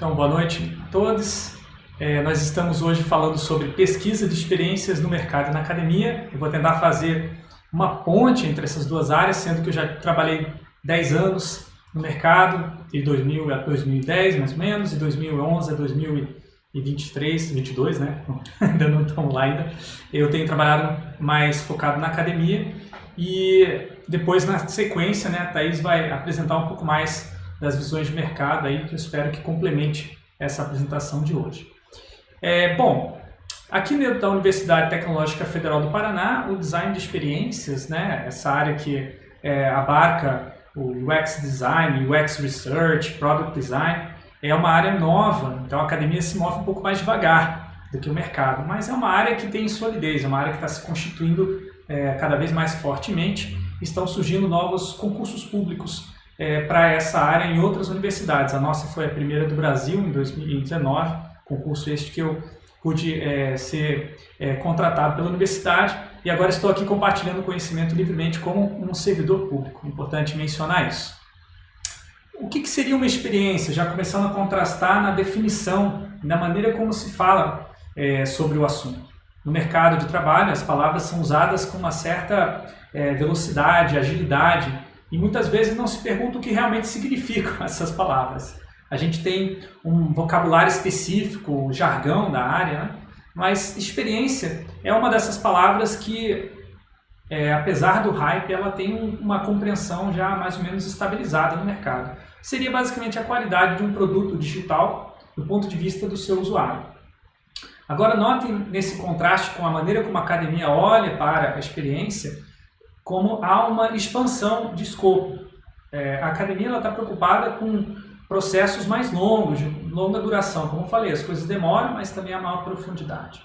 Então, boa noite a todos. É, nós estamos hoje falando sobre pesquisa de experiências no mercado e na academia. Eu vou tentar fazer uma ponte entre essas duas áreas, sendo que eu já trabalhei 10 anos no mercado, de 2000 a 2010 mais ou menos, de 2011 a 2023, 22, né? ainda não estamos lá ainda. Eu tenho trabalhado mais focado na academia e depois na sequência, né, a Thaís vai apresentar um pouco mais das visões de mercado aí, que eu espero que complemente essa apresentação de hoje. É, bom, aqui dentro da Universidade Tecnológica Federal do Paraná, o design de experiências, né, essa área que é, abarca o UX Design, UX Research, Product Design, é uma área nova, então a academia se move um pouco mais devagar do que o mercado, mas é uma área que tem solidez, é uma área que está se constituindo é, cada vez mais fortemente, estão surgindo novos concursos públicos é, para essa área em outras universidades. A nossa foi a primeira do Brasil em 2019, concurso este que eu pude é, ser é, contratado pela universidade e agora estou aqui compartilhando conhecimento livremente como um servidor público. Importante mencionar isso. O que, que seria uma experiência? Já começando a contrastar na definição, na maneira como se fala é, sobre o assunto. No mercado de trabalho, as palavras são usadas com uma certa é, velocidade, agilidade, e muitas vezes não se pergunta o que realmente significam essas palavras. A gente tem um vocabulário específico, um jargão da área, né? mas experiência é uma dessas palavras que, é, apesar do hype, ela tem um, uma compreensão já mais ou menos estabilizada no mercado. Seria basicamente a qualidade de um produto digital do ponto de vista do seu usuário. Agora notem nesse contraste com a maneira como a academia olha para a experiência, como há uma expansão de escopo. É, a academia está preocupada com processos mais longos, de longa duração. Como eu falei, as coisas demoram, mas também há maior profundidade.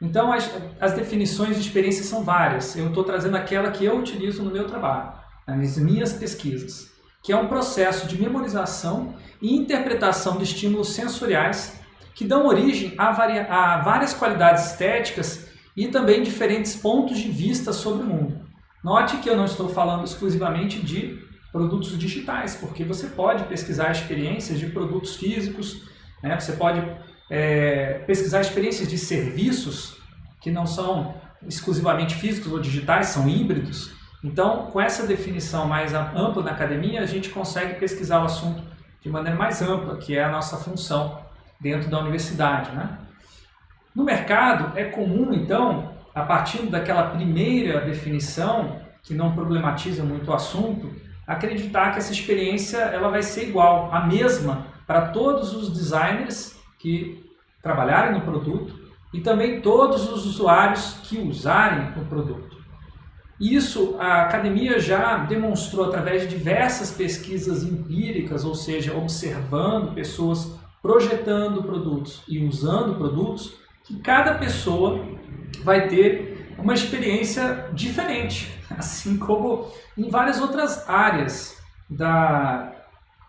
Então, as, as definições de experiência são várias. Eu estou trazendo aquela que eu utilizo no meu trabalho, nas minhas pesquisas, que é um processo de memorização e interpretação de estímulos sensoriais que dão origem a, a várias qualidades estéticas e também diferentes pontos de vista sobre o mundo. Note que eu não estou falando exclusivamente de produtos digitais, porque você pode pesquisar experiências de produtos físicos, né? você pode é, pesquisar experiências de serviços que não são exclusivamente físicos ou digitais, são híbridos. Então, com essa definição mais ampla na academia, a gente consegue pesquisar o assunto de maneira mais ampla, que é a nossa função dentro da universidade. Né? No mercado, é comum, então, a partir daquela primeira definição, que não problematiza muito o assunto, acreditar que essa experiência ela vai ser igual, a mesma para todos os designers que trabalharem no produto e também todos os usuários que usarem o produto. Isso a academia já demonstrou através de diversas pesquisas empíricas, ou seja, observando pessoas projetando produtos e usando produtos, que cada pessoa vai ter uma experiência diferente, assim como em várias outras áreas da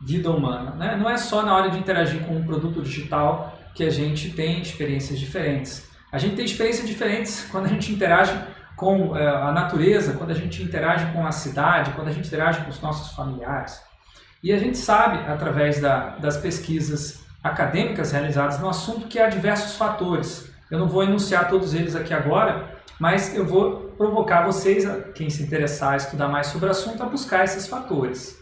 vida humana. Né? Não é só na hora de interagir com um produto digital que a gente tem experiências diferentes. A gente tem experiências diferentes quando a gente interage com é, a natureza, quando a gente interage com a cidade, quando a gente interage com os nossos familiares. E a gente sabe, através da, das pesquisas acadêmicas realizadas no assunto, que há diversos fatores eu não vou enunciar todos eles aqui agora, mas eu vou provocar vocês, quem se interessar a estudar mais sobre o assunto, a buscar esses fatores.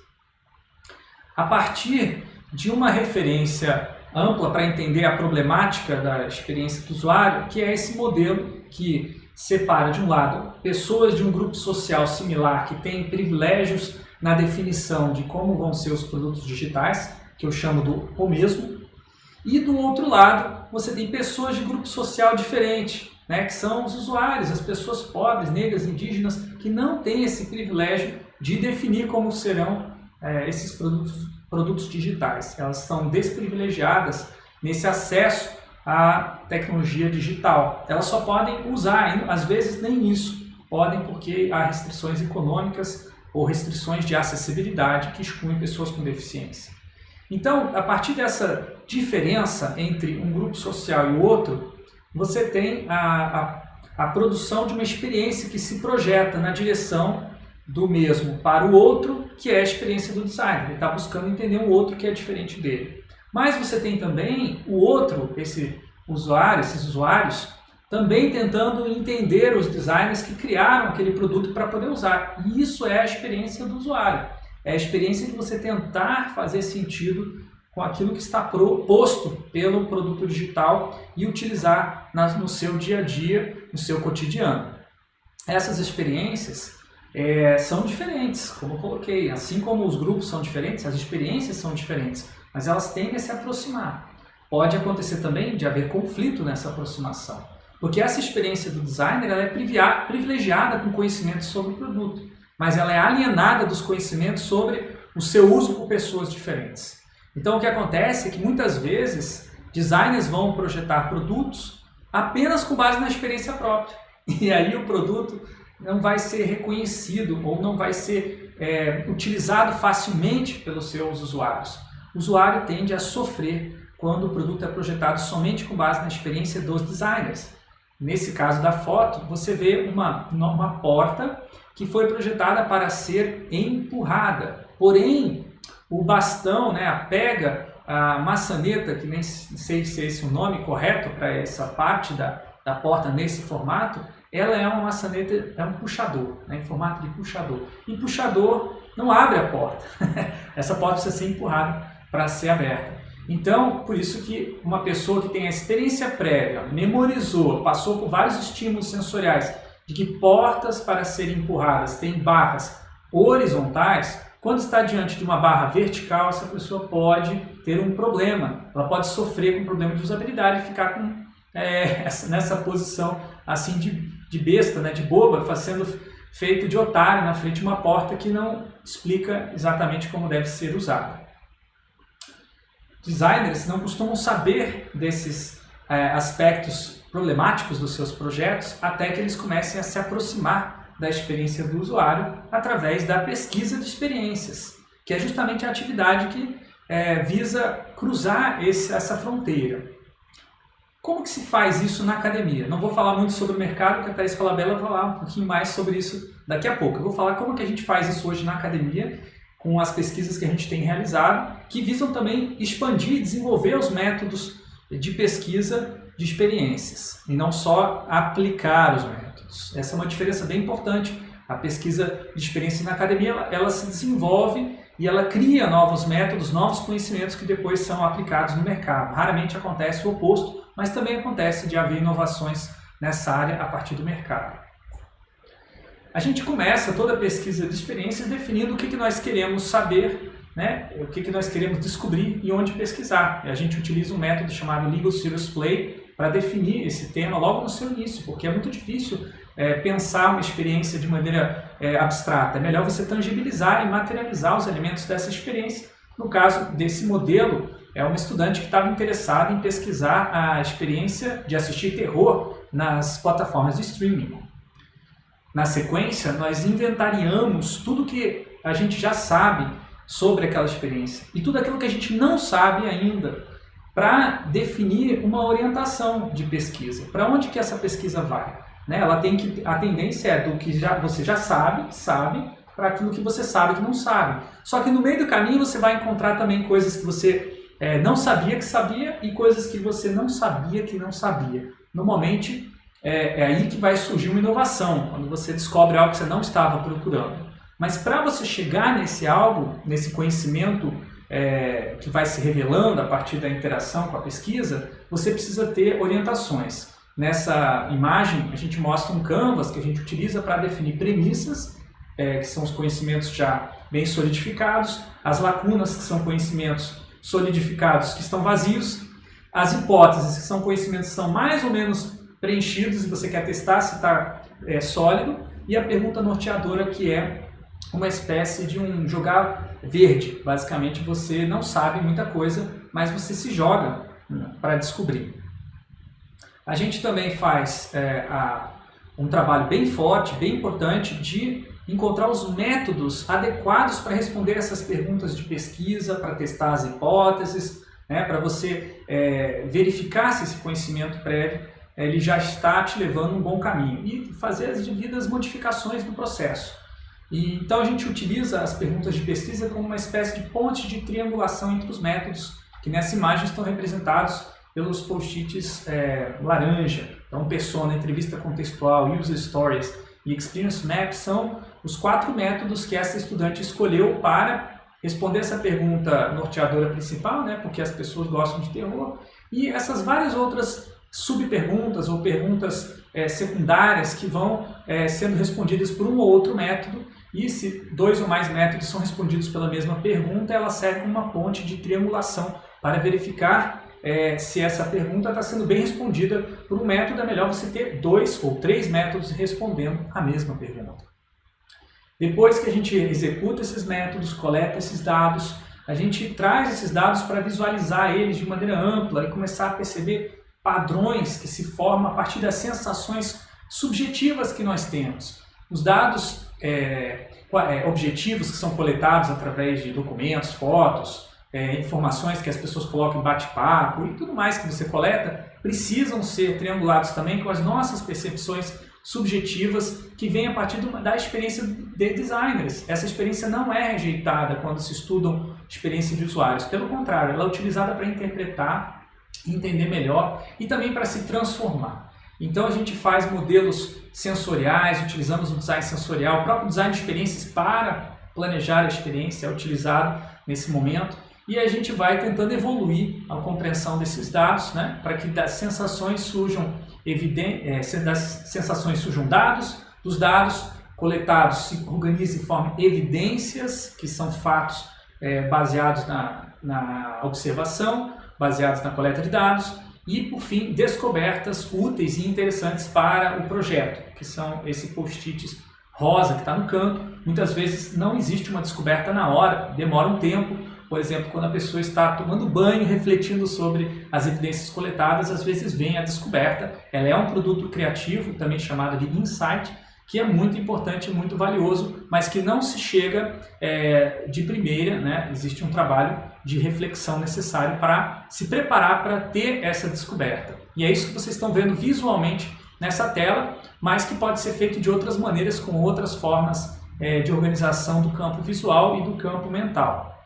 A partir de uma referência ampla para entender a problemática da experiência do usuário, que é esse modelo que separa, de um lado, pessoas de um grupo social similar que têm privilégios na definição de como vão ser os produtos digitais, que eu chamo do o mesmo, e do outro lado, você tem pessoas de grupo social diferente, né, que são os usuários, as pessoas pobres, negras, indígenas, que não têm esse privilégio de definir como serão é, esses produtos, produtos digitais. Elas são desprivilegiadas nesse acesso à tecnologia digital. Elas só podem usar, às vezes nem isso, podem porque há restrições econômicas ou restrições de acessibilidade que excluem pessoas com deficiência. Então, a partir dessa diferença entre um grupo social e o outro, você tem a, a, a produção de uma experiência que se projeta na direção do mesmo para o outro, que é a experiência do designer. Ele está buscando entender o outro que é diferente dele. Mas você tem também o outro, esse usuário, esses usuários, também tentando entender os designers que criaram aquele produto para poder usar. E isso é a experiência do usuário. É a experiência de você tentar fazer sentido com aquilo que está proposto pelo produto digital e utilizar no seu dia a dia, no seu cotidiano. Essas experiências é, são diferentes, como eu coloquei. Assim como os grupos são diferentes, as experiências são diferentes, mas elas tendem a se aproximar. Pode acontecer também de haver conflito nessa aproximação, porque essa experiência do designer é privilegiada com conhecimento sobre o produto, mas ela é alienada dos conhecimentos sobre o seu uso por pessoas diferentes. Então o que acontece é que muitas vezes designers vão projetar produtos apenas com base na experiência própria. E aí o produto não vai ser reconhecido ou não vai ser é, utilizado facilmente pelos seus usuários. O usuário tende a sofrer quando o produto é projetado somente com base na experiência dos designers. Nesse caso da foto, você vê uma, uma porta que foi projetada para ser empurrada. Porém, o bastão, né, a pega, a maçaneta, que nem sei se é esse o nome correto para essa parte da, da porta nesse formato, ela é uma maçaneta, é um puxador, né, em formato de puxador. E puxador não abre a porta. essa porta precisa ser empurrada para ser aberta. Então, por isso que uma pessoa que tem a experiência prévia, memorizou, passou por vários estímulos sensoriais, de que portas para serem empurradas têm barras horizontais, quando está diante de uma barra vertical, essa pessoa pode ter um problema. Ela pode sofrer com um problema de usabilidade e ficar com, é, nessa posição assim de, de besta, né, de boba, sendo feito de otário na frente de uma porta que não explica exatamente como deve ser usada. Designers não costumam saber desses é, aspectos problemáticos dos seus projetos até que eles comecem a se aproximar da experiência do usuário através da pesquisa de experiências, que é justamente a atividade que é, visa cruzar esse, essa fronteira. Como que se faz isso na academia? Não vou falar muito sobre o mercado, porque a Thais Falabella vai falar um pouquinho mais sobre isso daqui a pouco. Eu vou falar como que a gente faz isso hoje na academia, com as pesquisas que a gente tem realizado, que visam também expandir e desenvolver os métodos de pesquisa de experiências, e não só aplicar os métodos. Essa é uma diferença bem importante. A pesquisa de experiência na academia, ela, ela se desenvolve e ela cria novos métodos, novos conhecimentos que depois são aplicados no mercado. Raramente acontece o oposto, mas também acontece de haver inovações nessa área a partir do mercado. A gente começa toda a pesquisa de experiências definindo o que, que nós queremos saber, né? o que, que nós queremos descobrir e onde pesquisar. E a gente utiliza um método chamado Legal Serious Play, para definir esse tema logo no seu início, porque é muito difícil é, pensar uma experiência de maneira é, abstrata. É melhor você tangibilizar e materializar os elementos dessa experiência. No caso desse modelo, é uma estudante que estava interessada em pesquisar a experiência de assistir terror nas plataformas de streaming. Na sequência, nós inventariamos tudo que a gente já sabe sobre aquela experiência e tudo aquilo que a gente não sabe ainda para definir uma orientação de pesquisa. Para onde que essa pesquisa vai? Né? Ela tem que a tendência é do que já, você já sabe, sabe, para aquilo que você sabe que não sabe. Só que no meio do caminho você vai encontrar também coisas que você é, não sabia que sabia e coisas que você não sabia que não sabia. Normalmente é, é aí que vai surgir uma inovação, quando você descobre algo que você não estava procurando. Mas para você chegar nesse algo, nesse conhecimento é, que vai se revelando a partir da interação com a pesquisa, você precisa ter orientações. Nessa imagem, a gente mostra um canvas que a gente utiliza para definir premissas, é, que são os conhecimentos já bem solidificados, as lacunas, que são conhecimentos solidificados que estão vazios, as hipóteses, que são conhecimentos que são mais ou menos preenchidos e você quer testar se está é, sólido, e a pergunta norteadora, que é uma espécie de um jogar verde. Basicamente, você não sabe muita coisa, mas você se joga para descobrir. A gente também faz é, a, um trabalho bem forte, bem importante, de encontrar os métodos adequados para responder essas perguntas de pesquisa, para testar as hipóteses, né, para você é, verificar se esse conhecimento prévio ele já está te levando um bom caminho e fazer as devidas modificações no processo. Então a gente utiliza as perguntas de pesquisa como uma espécie de ponte de triangulação entre os métodos que que nessa imagem estão representados pelos post-its é, laranja. Então, persona, entrevista contextual, user stories e experience map são os quatro métodos que essa estudante escolheu para responder essa pergunta norteadora principal, né, porque as pessoas gostam de terror, e essas várias outras subperguntas ou perguntas é, secundárias que vão é, sendo respondidas por um ou outro método, e se dois ou mais métodos são respondidos pela mesma pergunta, ela serve como uma ponte de triangulação para verificar é, se essa pergunta está sendo bem respondida por um método, é melhor você ter dois ou três métodos respondendo a mesma pergunta. Depois que a gente executa esses métodos, coleta esses dados, a gente traz esses dados para visualizar eles de maneira ampla e começar a perceber padrões que se formam a partir das sensações subjetivas que nós temos. Os dados é, é objetivos que são coletados através de documentos, fotos, é, informações que as pessoas colocam em bate-papo e tudo mais que você coleta, precisam ser triangulados também com as nossas percepções subjetivas que vêm a partir da experiência de designers. Essa experiência não é rejeitada quando se estudam experiência de usuários. Pelo contrário, ela é utilizada para interpretar, entender melhor e também para se transformar. Então a gente faz modelos sensoriais, utilizamos o design sensorial, o próprio design de experiências para planejar a experiência é utilizado nesse momento. E a gente vai tentando evoluir a compreensão desses dados, né, para que das sensações surjam é, das sensações surjam dados, dos dados coletados se organizam e formem evidências, que são fatos é, baseados na, na observação, baseados na coleta de dados, e, por fim, descobertas úteis e interessantes para o projeto, que são esse post-its rosa que está no canto. Muitas vezes não existe uma descoberta na hora, demora um tempo, por exemplo, quando a pessoa está tomando banho, refletindo sobre as evidências coletadas, às vezes vem a descoberta. Ela é um produto criativo, também chamado de insight, que é muito importante muito valioso, mas que não se chega é, de primeira, né? existe um trabalho de reflexão necessário para se preparar para ter essa descoberta. E é isso que vocês estão vendo visualmente nessa tela, mas que pode ser feito de outras maneiras, com outras formas é, de organização do campo visual e do campo mental.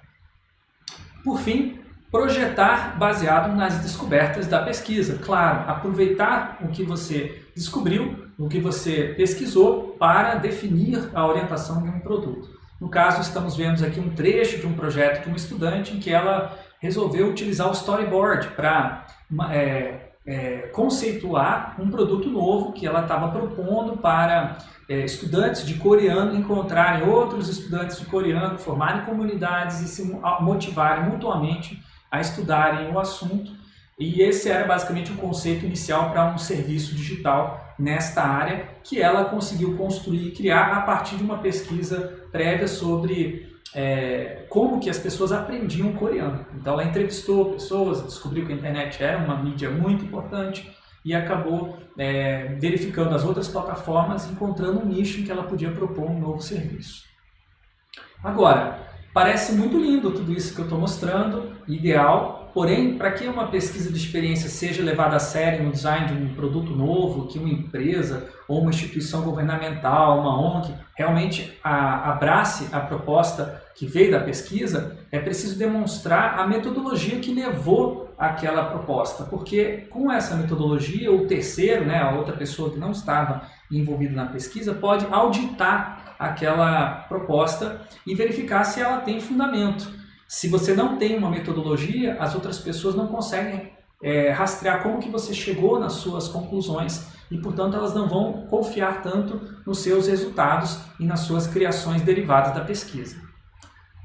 Por fim, projetar baseado nas descobertas da pesquisa. Claro, aproveitar o que você descobriu, o que você pesquisou para definir a orientação de um produto. No caso, estamos vendo aqui um trecho de um projeto de uma estudante em que ela resolveu utilizar o storyboard para é, é, conceituar um produto novo que ela estava propondo para é, estudantes de coreano encontrarem outros estudantes de coreano, formarem comunidades e se motivarem mutuamente a estudarem o assunto. E esse era basicamente o conceito inicial para um serviço digital nesta área que ela conseguiu construir e criar a partir de uma pesquisa prévia sobre é, como que as pessoas aprendiam coreano. Então ela entrevistou pessoas, descobriu que a internet era uma mídia muito importante e acabou é, verificando as outras plataformas, encontrando um nicho em que ela podia propor um novo serviço. Agora, parece muito lindo tudo isso que eu estou mostrando, ideal, porém, para que uma pesquisa de experiência seja levada a sério no design de um produto novo, que uma empresa ou uma instituição governamental, uma ONG, realmente a, abrace a proposta que veio da pesquisa, é preciso demonstrar a metodologia que levou àquela proposta, porque com essa metodologia, o terceiro, né, a outra pessoa que não estava envolvida na pesquisa, pode auditar aquela proposta e verificar se ela tem fundamento. Se você não tem uma metodologia, as outras pessoas não conseguem é, rastrear como que você chegou nas suas conclusões e, portanto, elas não vão confiar tanto nos seus resultados e nas suas criações derivadas da pesquisa.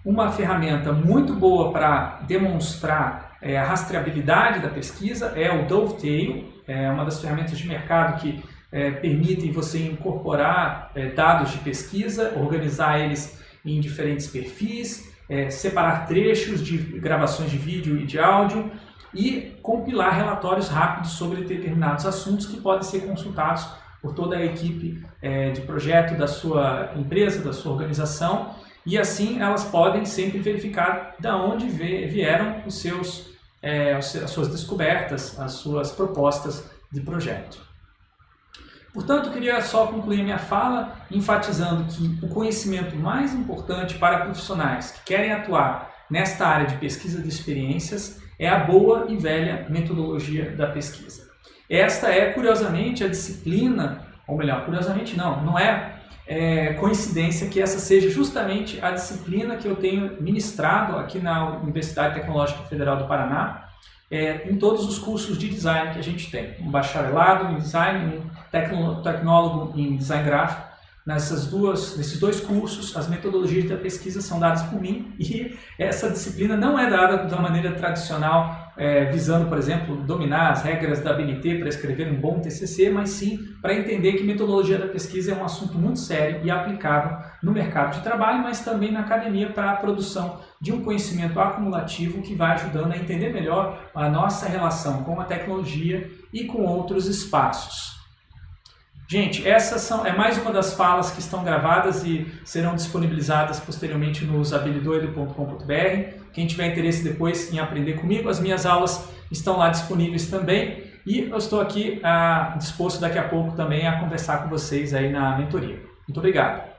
Uma ferramenta muito boa para demonstrar é, a rastreabilidade da pesquisa é o Dovetail, é uma das ferramentas de mercado que é, permitem você incorporar é, dados de pesquisa, organizar eles em diferentes perfis, é, separar trechos de gravações de vídeo e de áudio e compilar relatórios rápidos sobre determinados assuntos que podem ser consultados por toda a equipe é, de projeto da sua empresa, da sua organização e assim elas podem sempre verificar de onde vieram os seus, é, as suas descobertas, as suas propostas de projeto. Portanto, queria só concluir minha fala enfatizando que o conhecimento mais importante para profissionais que querem atuar nesta área de pesquisa de experiências é a boa e velha metodologia da pesquisa. Esta é, curiosamente, a disciplina, ou melhor, curiosamente não, não é, é coincidência que essa seja justamente a disciplina que eu tenho ministrado aqui na Universidade Tecnológica Federal do Paraná, é, em todos os cursos de design que a gente tem. Um bacharelado em design, um tecnólogo em design gráfico Nessas duas, nesses dois cursos, as metodologias da pesquisa são dadas por mim e essa disciplina não é dada da maneira tradicional, é, visando, por exemplo, dominar as regras da BNT para escrever um bom TCC, mas sim para entender que metodologia da pesquisa é um assunto muito sério e aplicável no mercado de trabalho, mas também na academia para a produção de um conhecimento acumulativo que vai ajudando a entender melhor a nossa relação com a tecnologia e com outros espaços. Gente, essas são, é mais uma das falas que estão gravadas e serão disponibilizadas posteriormente no usabilidoido.com.br. Quem tiver interesse depois em aprender comigo, as minhas aulas estão lá disponíveis também. E eu estou aqui ah, disposto daqui a pouco também a conversar com vocês aí na mentoria. Muito obrigado.